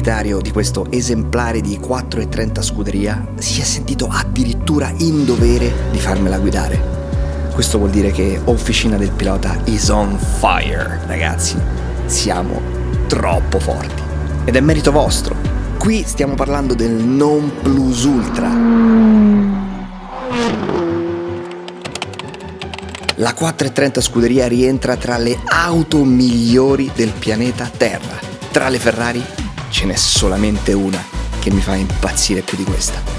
proprietario di questo esemplare di 4,30 scuderia si è sentito addirittura in dovere di farmela guidare. Questo vuol dire che Officina del Pilota is on fire, ragazzi. Siamo troppo forti. Ed è merito vostro. Qui stiamo parlando del non plus ultra. La 430 Scuderia rientra tra le auto migliori del pianeta Terra. Tra le Ferrari ce n'è solamente una che mi fa impazzire più di questa.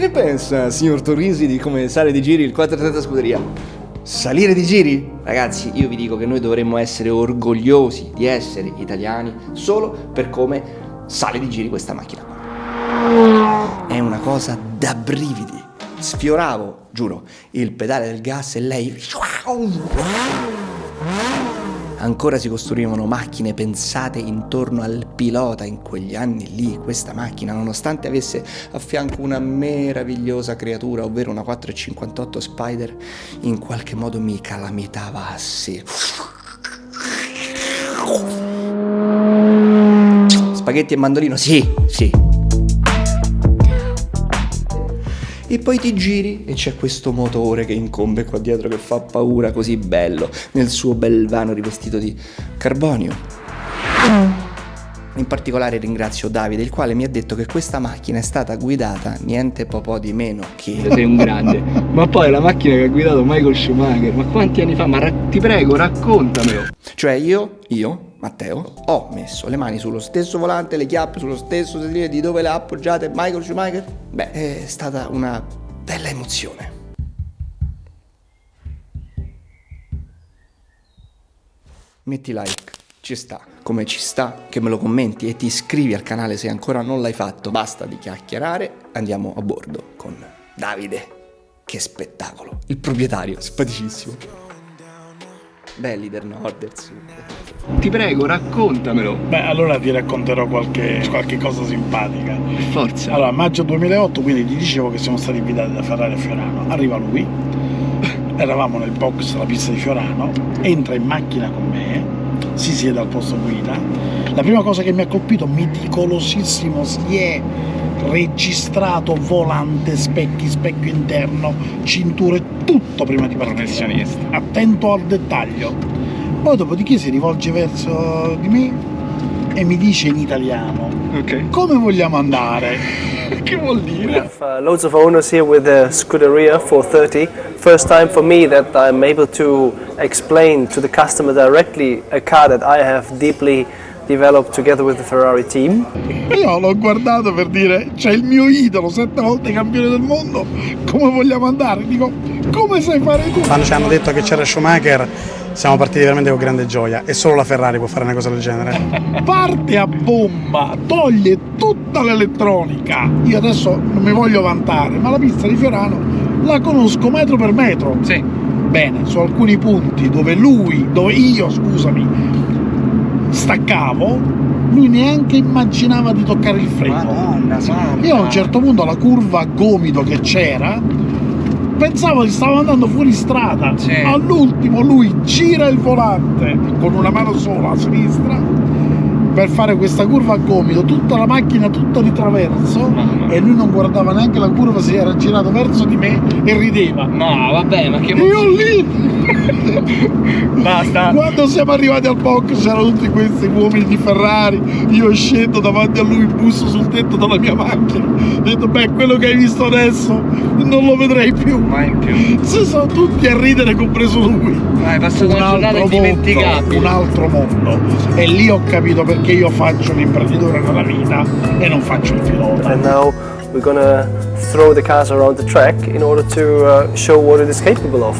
Che ne pensa, signor Torrisi, di come sale di giri il 430 Scuderia? Salire di giri? Ragazzi, io vi dico che noi dovremmo essere orgogliosi di essere italiani solo per come sale di giri questa macchina È una cosa da brividi. Sfioravo, giuro, il pedale del gas e lei ancora si costruivano macchine pensate intorno al pilota in quegli anni lì, questa macchina, nonostante avesse a fianco una meravigliosa creatura, ovvero una 458 Spider, in qualche modo mi calamitava a sé. Spaghetti e mandolino, sì, sì, e poi ti giri e c'è questo motore che incombe qua dietro che fa paura così bello nel suo bel vano rivestito di carbonio. In particolare ringrazio Davide, il quale mi ha detto che questa macchina è stata guidata niente po' di meno che... Sei un grande. Ma poi la macchina che ha guidato Michael Schumacher, ma quanti anni fa? Ma ti prego, raccontamelo. Cioè io, io, Matteo, ho messo le mani sullo stesso volante, le chiappe sullo stesso sedile di dove le ha appoggiate Michael Schumacher? Beh, è stata una bella emozione. Metti like, ci sta, come ci sta che me lo commenti e ti iscrivi al canale se ancora non l'hai fatto. Basta di chiacchierare, andiamo a bordo con Davide. Che spettacolo, il proprietario, simpaticissimo. Belli del nord e del sud. Ti prego, raccontamelo. Beh, allora ti racconterò qualche, qualche cosa simpatica. Per forza. Allora, maggio 2008, quindi ti dicevo che siamo stati invitati da Ferrari a Fiorano. Arriva lui, eravamo nel box della pista di Fiorano, entra in macchina con me, si siede al posto guida. La prima cosa che mi ha colpito, meticolosissimo, si è registrato volante, specchi, specchio interno, cinture, tutto prima di partire. Professionista. Attento al dettaglio. Poi dopodiché si rivolge verso di me e mi dice in italiano Ok. come vogliamo andare? Che vuol We dire? have uh, loads of owners here with the Scuderia 430. First time for me that I'm able to explain to the customer directly a car that I have deeply developed together with the Ferrari team. Io l'ho guardato per dire c'è il mio idolo, sette volte campione del mondo, come vogliamo andare? Dico, come sai fare tu? Quando ci hanno detto che c'era Schumacher siamo partiti veramente con grande gioia e solo la Ferrari può fare una cosa del genere. Parte a bomba, toglie tutta l'elettronica. Io adesso non mi voglio vantare, ma la pista di Fiorano la conosco metro per metro. Sì. Bene, su alcuni punti dove lui, dove io, scusami, staccavo, lui neanche immaginava di toccare il freno. Madonna santa. Io a un certo punto la curva a gomito che c'era pensavo che stavo andando fuori strada. All'ultimo lui gira il volante con una mano sola a sinistra per fare questa curva a gomito, tutta la macchina tutta di traverso Mamma. e lui non guardava neanche la curva, si era girato verso di me e rideva. No, vabbè, ma che Io lì Basta. quando siamo arrivati al box c'erano tutti questi uomini di Ferrari, io scendo davanti a lui, busso sul tetto della mia macchina, ho detto beh quello che hai visto adesso non lo vedrei più. Mai più. Si sono tutti a ridere, compreso lui. Hai passato una giornata mondo, un altro mondo. E lì ho capito perché io faccio l'imprenditore nella vita e non faccio il pilota. And now we're gonna throw the cars around the track in order to uh, show what it is capable of.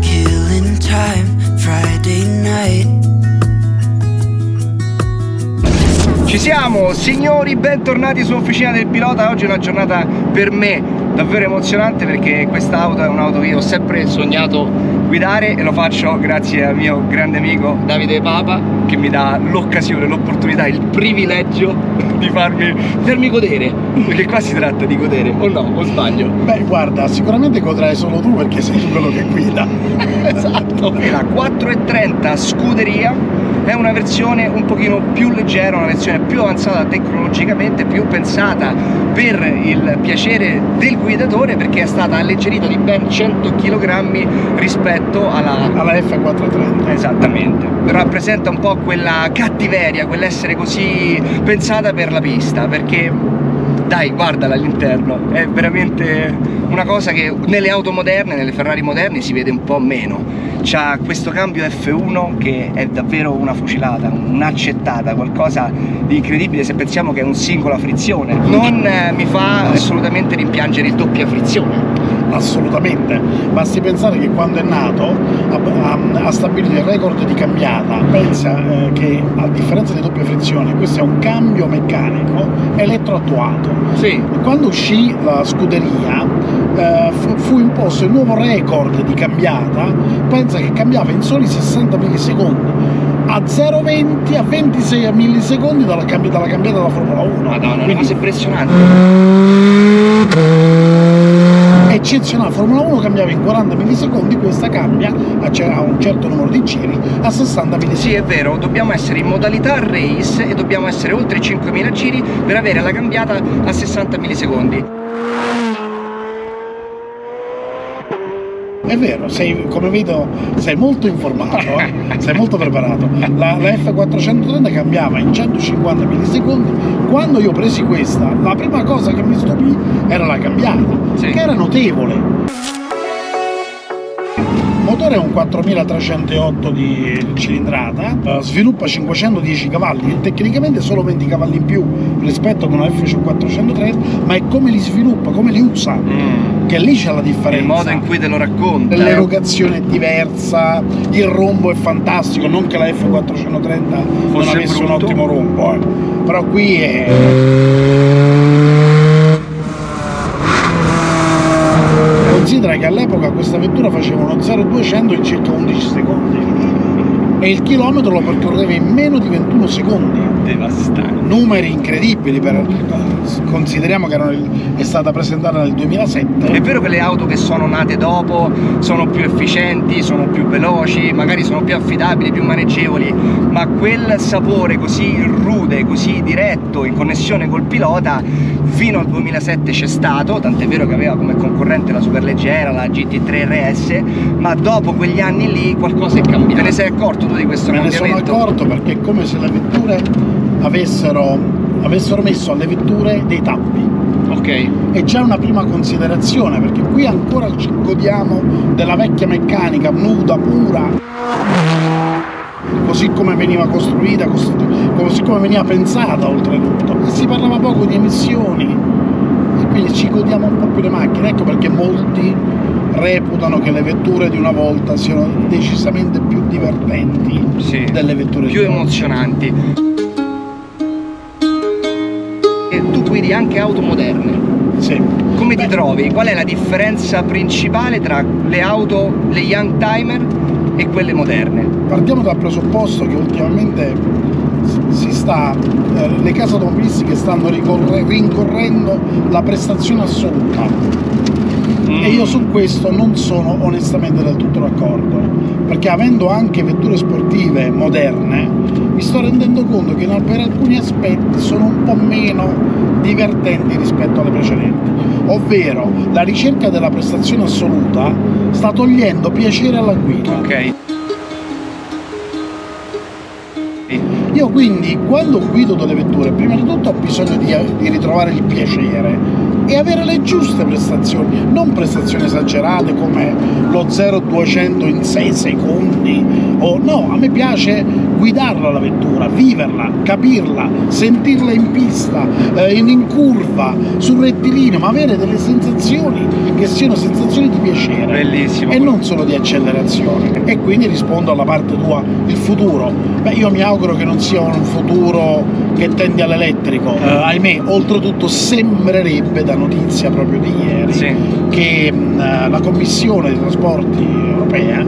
Killing time, Friday night. Ci siamo, signori, bentornati su Officina del Pilota. Oggi è una giornata per me davvero emozionante perché questa auto è un'auto che io ho sempre sognato guidare e lo faccio grazie al mio grande amico Davide Papa che mi dà l'occasione, l'opportunità, il privilegio di farmi, farmi godere. Perché qua si tratta di godere, o no? O sbaglio? Beh, guarda, sicuramente godrai solo tu perché sei tu quello che guida. esatto la 430 scuderia è una versione un pochino più leggera una versione più avanzata tecnologicamente più pensata per il piacere del guidatore perché è stata alleggerita di ben 100 kg rispetto alla Alla F430. Esattamente, rappresenta un po' quella cattiveria, quell'essere così pensata per la pista, perché dai, guardala all'interno, è veramente una cosa che nelle auto moderne, nelle Ferrari moderne si vede un po' meno. C'ha questo cambio F1 che è davvero una fucilata, un'accettata, qualcosa di incredibile se pensiamo che è un singola frizione. Non eh, mi fa assolutamente rimpiangere il doppia frizione. Assolutamente, basti pensare che quando è nato ha, ha- ha stabilito il record di cambiata. Pensa eh, che a differenza di doppia frizione, questo è un cambio meccanico elettroattuato. Sì, Quando uscì la scuderia eh, fu, fu imposto il nuovo record di cambiata, pensa che cambiava in soli 60 millisecondi, a 0,20 a 26 millisecondi dalla, cambi- dalla cambiata della Formula 1. madonna, una Quindi cosa impressionante. Eccezionale, Formula 1 cambiava in 40 millisecondi, questa cambia a, un certo numero di giri a 60 millisecondi. Sì, è vero, dobbiamo essere in modalità race e dobbiamo essere oltre i 5.000 giri per avere la cambiata a 60 millisecondi. È vero, sei, come vedo sei molto informato, eh? sei molto preparato. La, la F430 cambiava in 150 millisecondi. Quando io presi questa, la prima cosa che mi stupì era la cambiata, Sì. che era notevole. Il motore è un 4308 di cilindrata, sviluppa 510 cavalli e tecnicamente solo 20 cavalli in più rispetto ad una F430, ma è come li sviluppa, come li usa, che lì c'è la differenza. Il modo in cui te lo racconta. L'erogazione è diversa, il rombo è fantastico, non che la F430 non Fosse avesse un brutto. ottimo rombo, eh. però qui è... Considera che all'epoca questa vettura faceva uno 0-200 in circa 11 secondi e il chilometro lo percorreva in meno di 21 secondi devastante. numeri incredibili per, consideriamo che il- è stata presentata nel 2007 È vero che le auto che sono nate dopo sono più efficienti, sono più veloci, magari sono più affidabili, più maneggevoli, ma quel sapore così rude, così diretto, in connessione col pilota, fino al 2007 c'è stato, tant'è vero che aveva come concorrente la superleggera, la GT3 RS, ma dopo quegli anni lì qualcosa è cambiato. Te ne sei accorto tu di questo me ne sono cambiamento? accorto perché è come se le vetture avessero, avessero messo alle vetture dei tappi Ok. e già una prima considerazione perché qui ancora ci godiamo della vecchia meccanica nuda, pura così come veniva costruita, così come veniva pensata oltretutto e si parlava poco di emissioni e quindi ci godiamo un po' più le macchine ecco perché molti reputano che le vetture di una volta siano decisamente più divertenti Sì. delle vetture più emozionanti. E tu guidi anche auto moderne. Sì. Come ti Beh, trovi? Qual è la differenza principale tra le auto, le young timer e quelle moderne? Partiamo dal presupposto che ultimamente si sta, eh, le case automobilistiche stanno rincorrendo la prestazione assoluta e io su questo non sono onestamente del tutto d'accordo perché avendo anche vetture sportive moderne mi sto rendendo conto che per alcuni aspetti sono un po' meno divertenti rispetto alle precedenti. Ovvero la ricerca della prestazione assoluta sta togliendo piacere alla guida. Ok. io quindi quando guido delle vetture prima di tutto ho bisogno di, di ritrovare il piacere e avere le giuste prestazioni, non prestazioni esagerate come lo 0-200 in 6 secondi o no, a me piace guidarla la vettura, viverla, capirla, sentirla in pista, eh, in, in curva, sul rettilineo, ma avere delle sensazioni che siano sensazioni di piacere Bellissimo. e non solo di accelerazione. E quindi rispondo alla parte tua, il futuro. Beh, io mi auguro che non sia un futuro che tende all'elettrico. Eh, ahimè, oltretutto sembrerebbe da notizia proprio di ieri Sì. che mh, la Commissione dei Trasporti europea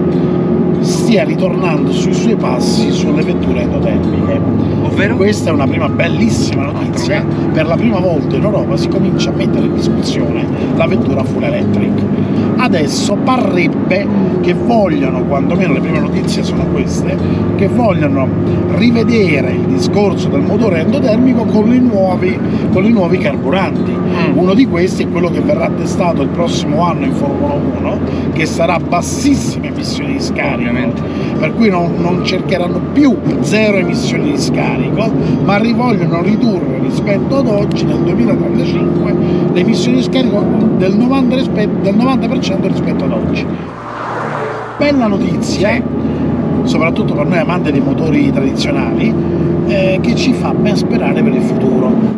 stia ritornando sui suoi passi sulle vetture endotermiche. Ovvero? Questa è una prima bellissima notizia. Per la prima volta in Europa si comincia a mettere in discussione la vettura full electric. Adesso parrebbe che vogliono, quantomeno le prime notizie sono queste, che vogliono rivedere il discorso del motore endotermico con i nuovi, con i nuovi carburanti. Mm. Uno di questi è quello che verrà testato il prossimo anno in Formula 1, che sarà bassissime emissioni di scarico, per cui non, non cercheranno più zero emissioni di scarico, ma ri- vogliono ridurre rispetto ad oggi, nel 2035, le emissioni di scarico del 90%, rispetto, del 90% rispetto ad oggi. Bella notizia, soprattutto per noi amanti dei motori tradizionali, eh, che ci fa ben sperare per il futuro.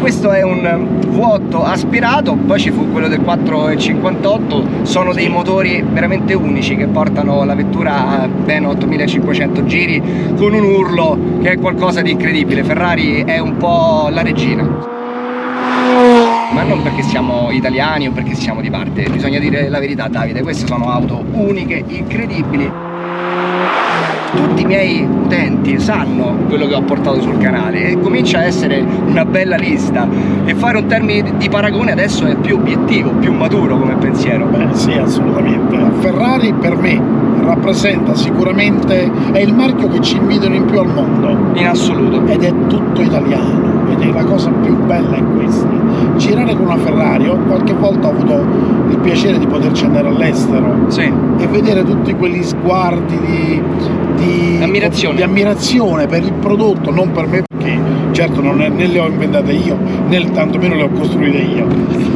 Questo è un vuoto aspirato, poi ci fu quello del 4,58, sono dei motori veramente unici che portano la vettura a ben 8500 giri con un urlo che è qualcosa di incredibile. Ferrari è un po' la regina. Ma non perché siamo italiani o perché siamo di parte, bisogna dire la verità Davide, queste sono auto uniche, incredibili. Tutti i miei utenti sanno quello che ho portato sul canale e comincia a essere una bella lista e fare un termine di paragone adesso è più obiettivo, più maturo come pensiero. Beh, sì, assolutamente. Ferrari per me rappresenta sicuramente, è il marchio che ci invidiano in più al mondo In assoluto. ed è tutto italiano è la cosa più bella è questa. Girare con una Ferrari, io qualche volta ho avuto il piacere di poterci andare all'estero Sì. e vedere tutti quegli sguardi di, di, Ammirazione. di ammirazione per il prodotto, non per me perché certo non è- né le ho inventate io né tantomeno le ho costruite io,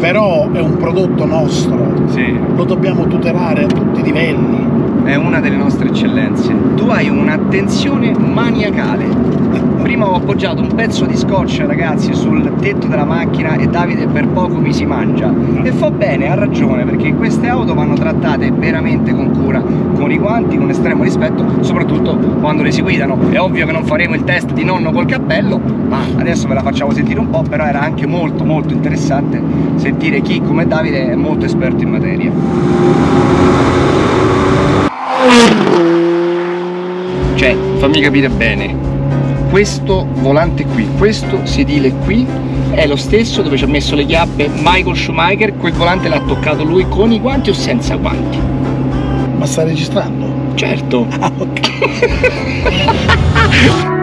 però è un prodotto nostro, Sì. lo dobbiamo tutelare a tutti i livelli. È una delle nostre eccellenze. Tu hai un'attenzione maniacale. Prima ho appoggiato un pezzo di scotch, ragazzi, sul tetto della macchina e Davide per poco mi si mangia. E fa bene, ha ragione, perché queste auto vanno trattate veramente con cura, con i guanti, con estremo rispetto, soprattutto quando le si guidano. È ovvio che non faremo il test di nonno col cappello, ma adesso ve la facciamo sentire un po', però era anche molto molto interessante sentire chi come Davide è molto esperto in materia. Cioè, fammi capire bene, questo volante qui, questo sedile qui è lo stesso dove ci ha messo le chiappe Michael Schumacher, quel volante l'ha toccato lui con i guanti o senza guanti? Ma sta registrando? Certo. Ah, ok.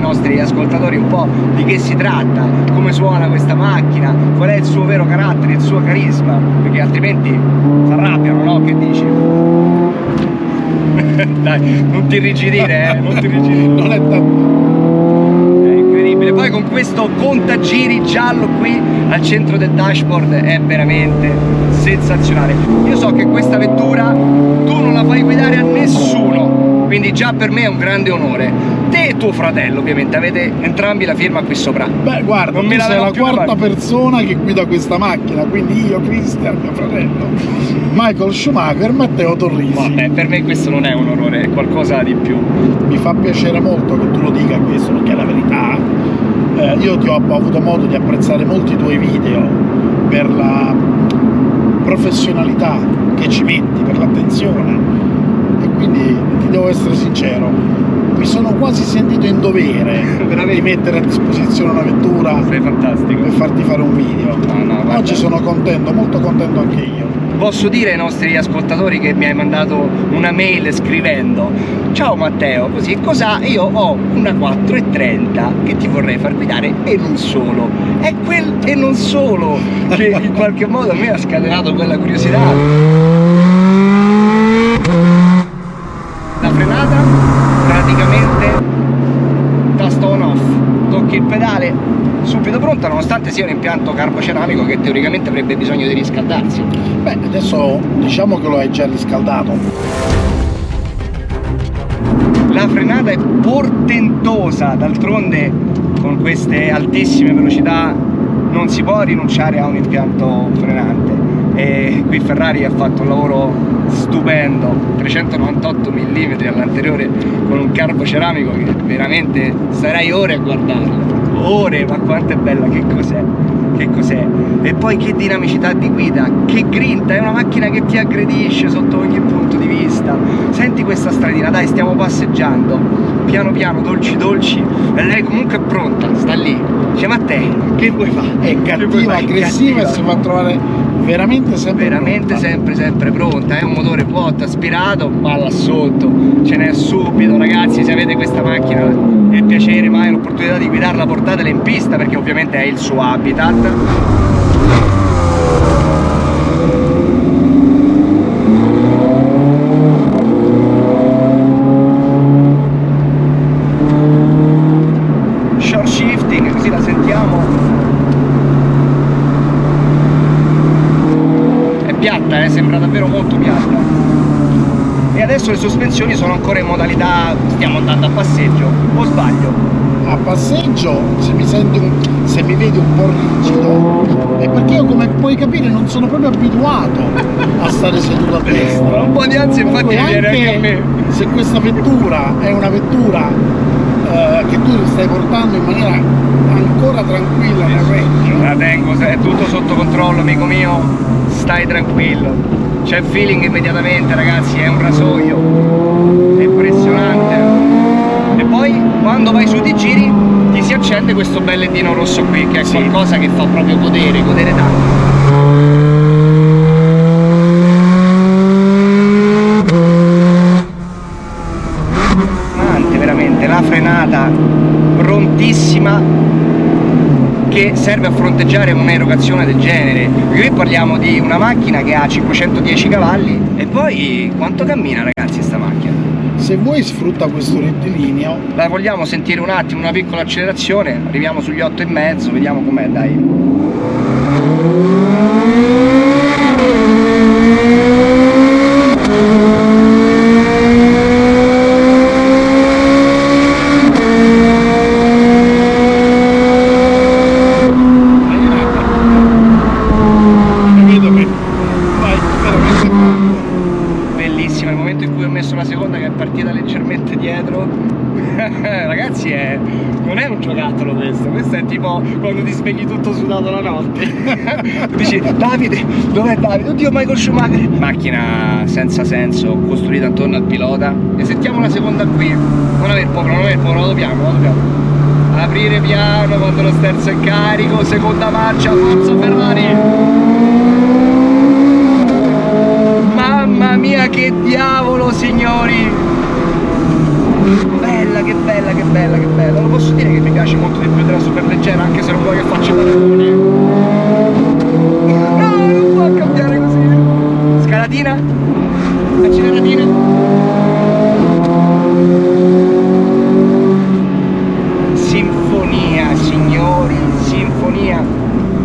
ai nostri ascoltatori un po' di che si tratta, come suona questa macchina, qual è il suo vero carattere, il suo carisma, perché altrimenti si arrabbiano, no? Che dici? Dai, non ti irrigidire, eh? Non ti irrigidire. Non è tanto... È incredibile. Poi con questo contagiri giallo qui al centro del dashboard è veramente sensazionale. Io so che questa vettura tu non la fai guidare a nessuno, quindi già per me è un grande onore. Te e tuo fratello ovviamente avete entrambi la firma qui sopra. Beh, guarda, Non la sei la quarta persona che guida questa macchina, quindi io, Cristian, mio fratello, Michael Schumacher, Matteo Torrisi. Vabbè, per me questo non è un onore, è qualcosa di più. Mi fa piacere molto che tu lo dica questo, perché è la verità. Eh, io ti ho, ho avuto modo di apprezzare molti tuoi video per la professionalità che ci metti, per l'attenzione. E quindi ti devo essere sincero, mi sono quasi sentito in dovere di mettere a disposizione una vettura per farti fare un video. No, no. Oggi sono contento, molto contento anche io. Posso dire ai nostri ascoltatori che mi hai mandato una mail scrivendo Ciao Matteo, così cosa? Io ho una 430 che ti vorrei far guidare e non solo. È quel e non solo che in qualche modo a me ha scatenato quella curiosità. La frenata praticamente tasto on off, tocchi il pedale, subito pronta nonostante sia un impianto carboceramico che teoricamente avrebbe bisogno di riscaldarsi. Beh, adesso diciamo che lo hai già riscaldato. La frenata è portentosa, d'altronde con queste altissime velocità non si può rinunciare a un impianto frenante e qui Ferrari ha fatto un lavoro stupendo 398 mm all'anteriore con un carbo ceramico che veramente starei ore a guardarlo ore, ma quanto è bella, che cos'è? Che cos'è? E poi che dinamicità di guida, che grinta, è una macchina che ti aggredisce sotto ogni punto di vista. Senti questa stradina, dai, stiamo passeggiando, piano piano, dolci dolci, e lei comunque è pronta, sta lì. Dice, ma te, che vuoi fare? È cattiva, aggressiva e si fa trovare veramente sempre veramente pronta. sempre sempre pronta è un motore vuoto aspirato ma là sotto ce n'è subito ragazzi se avete questa macchina è il piacere mai l'opportunità di guidarla portatela in pista perché ovviamente è il suo habitat eh, adesso le sospensioni sono ancora in modalità stiamo andando a passeggio, o sbaglio? A passeggio, se mi, senti un, se mi vedi un po' rigido, è perché io come puoi capire non sono proprio abituato a stare seduto a destra. Un po' di ansia infatti viene anche a me. se questa vettura è una vettura eh, che tu stai portando in maniera ancora tranquilla nel reggio, La tengo, è tutto sotto controllo amico mio, stai tranquillo. C'è feeling immediatamente ragazzi, è un rasoio, è impressionante. E poi quando vai su di giri accende questo bel ledino rosso qui, che è Sì. qualcosa che fa proprio godere, godere tanto. Veramente, la frenata prontissima che serve a fronteggiare un'erogazione del genere perché qui parliamo di una macchina che ha 510 cavalli e poi quanto cammina ragazzi sta macchina se vuoi sfrutta questo rettilineo. La vogliamo sentire un attimo una piccola accelerazione? Arriviamo sugli 8 e mezzo vediamo com'è dai vedo che vai veramente forte. bellissima il momento in cui ho messo la seconda che è partita leggermente dietro ragazzi è... non è un giocattolo questo questo è tipo quando ti svegli tutto sudato la notte. Dici Davide dov'è Davide? Oddio Michael Schumacher. Macchina senza senso costruita intorno al pilota. E sentiamo la seconda qui. Non aver paura non aver paura vado piano vado piano aprire piano quando lo sterzo è carico seconda marcia forza Ferrari. Mamma mia che diavolo signori che bella, che bella, che bella. Non posso dire che mi piace molto di più della super leggera, anche se non vuoi che faccia paragoni. No, non può cambiare così. Scalatina? Acceleratina? Sinfonia, signori, sinfonia.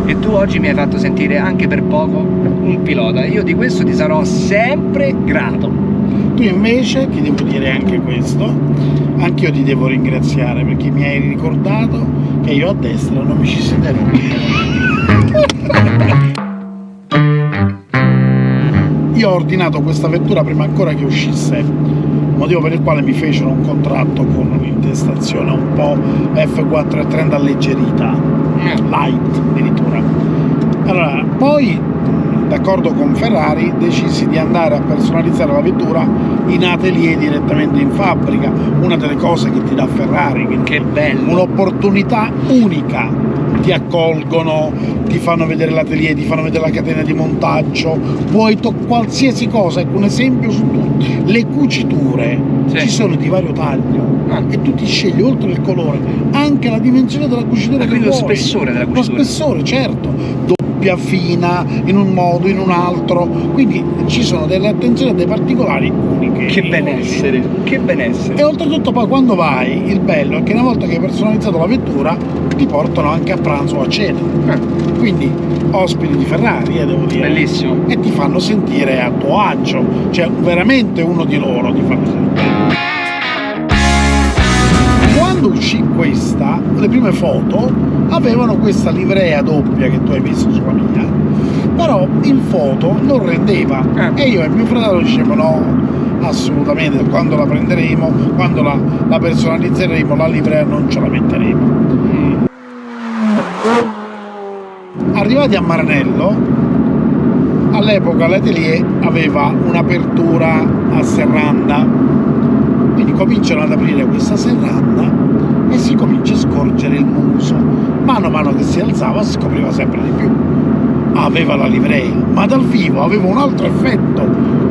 E tu oggi mi hai fatto sentire anche per poco un pilota. Io di questo ti sarò sempre grato. Tu invece ti devo dire anche questo, anche io ti devo ringraziare perché mi hai ricordato che io a destra non mi ci siederò. Io ho ordinato questa vettura prima ancora che uscisse, motivo per il quale mi fecero un contratto con un'intestazione un po' F430 alleggerita, light addirittura. Allora, poi d'accordo con Ferrari decisi di andare a personalizzare la vettura in atelier direttamente in fabbrica, una delle cose che ti dà Ferrari, Che bello! un'opportunità unica. Ti accolgono, ti fanno vedere l'atelier, ti fanno vedere la catena di montaggio, puoi to- qualsiasi cosa, ecco un esempio su tutto. Le cuciture Sì. ci sono di vario taglio Ah. e tu ti scegli oltre il colore anche la dimensione della cucitura Ah, che quindi lo vuoi. spessore della Lo cucitura. spessore, certo. Doppia, fina, in un modo, in un altro. Quindi ci sono delle attenzioni a dei particolari uniche. Che benessere, che benessere. E oltretutto poi quando vai, il bello è che una volta che hai personalizzato la vettura ti portano anche a pranzo o a cena. Ah, Quindi ospiti di Ferrari, eh, devo dire. bellissimo. E ti fanno sentire a tuo agio, cioè veramente uno di loro ti fanno sentire. Quando uscì questa, le prime foto avevano questa livrea doppia che tu hai visto sulla mia, però in foto non rendeva. Ah. E io e mio fratello dicevamo no, assolutamente, quando la prenderemo, quando la, la personalizzeremo, la livrea non ce la metteremo. Mm. Arrivati a Maranello, all'epoca l'atelier aveva un'apertura a serranda, quindi cominciano ad aprire questa serranda e si comincia a scorgere il muso. Mano a mano che si alzava si scopriva sempre di più. Aveva la livrea, ma dal vivo aveva un altro effetto.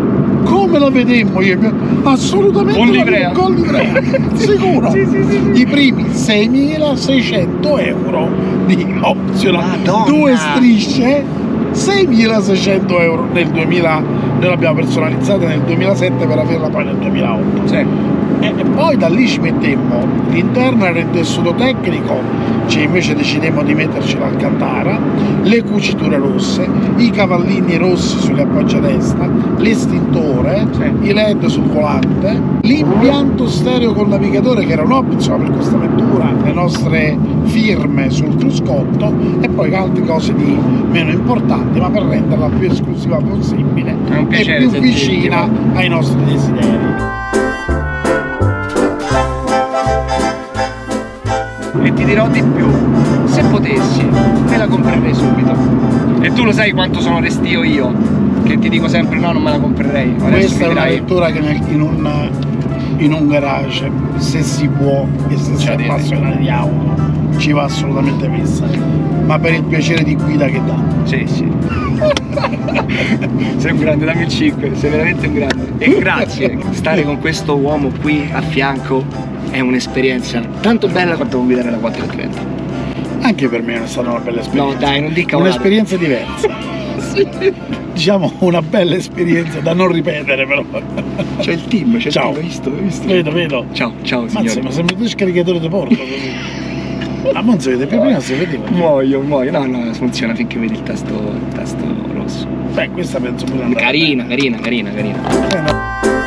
Come la vedemmo io? Assolutamente Con livrea? Con livrea, sicuro. Sì, sì, sì, sì. I primi 6.600 euro di optional. Madonna! Due strisce 6.600 euro nel 2000 noi l'abbiamo personalizzata nel 2007 per averla poi nel 2008 Sì. E, e poi da lì ci mettemmo l'interno era in tessuto tecnico cioè invece decidemmo di metterci l'alcantara le cuciture rosse i cavallini rossi sugli appoggi a destra l'estintore Sì. i led sul volante l'impianto stereo col navigatore che era un opzione per questa vettura le nostre firme sul cruscotto e poi altre cose di meno importanti ma per renderla più esclusiva possibile e più vicina ai nostri desideri ti dirò di più, se potessi me la comprerei subito. E tu lo sai quanto sono restio io, che ti dico sempre no, non me la comprerei. Adesso questa è una vettura che nel- in, un, in un garage se si può e se si è direi. appassionati di auto ci va assolutamente messa ma per il piacere di guida che dà Sì, sì. sei un grande, dammi il 5, sei veramente un grande. E grazie, stare con questo uomo qui a fianco è un'esperienza tanto bella quanto guidare la 430. anche per me è stata una bella esperienza No dai, non dica un'esperienza diversa diciamo una bella esperienza da non ripetere però C'è il team, c'è il team, hai visto? Hai visto? vedo vedo Ciao, ciao Mazza, signore. ma sembra tu scaricatore di porto così non si vede più prima si vedeva Muoio, muoio. No, no, funziona finché vedi il tasto, il tasto rosso. beh questa penso pure andare Carina, carina, carina, carina. bene.